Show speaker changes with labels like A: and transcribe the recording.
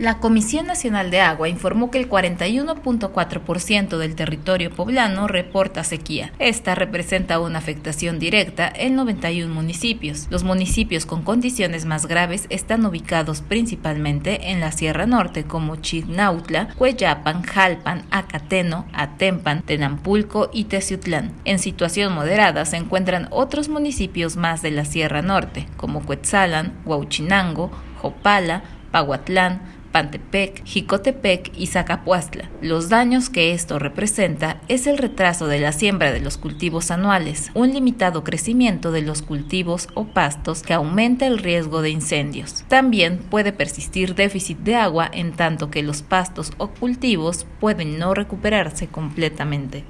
A: La Comisión Nacional de Agua informó que el 41.4% del territorio poblano reporta sequía. Esta representa una afectación directa en 91 municipios. Los municipios con condiciones más graves están ubicados principalmente en la Sierra Norte como Chignautla, Cueyapan, Jalpan, Acateno, Atempan, Tenampulco y Teciutlán. En situación moderada se encuentran otros municipios más de la Sierra Norte como Cuetzalan, Huauchinango, Jopala, Pahuatlán, Pantepec, Jicotepec y Zacapuastla. Los daños que esto representa es el retraso de la siembra de los cultivos anuales, un limitado crecimiento de los cultivos o pastos que aumenta el riesgo de incendios. También puede persistir déficit de agua en tanto que los pastos o cultivos pueden no recuperarse completamente.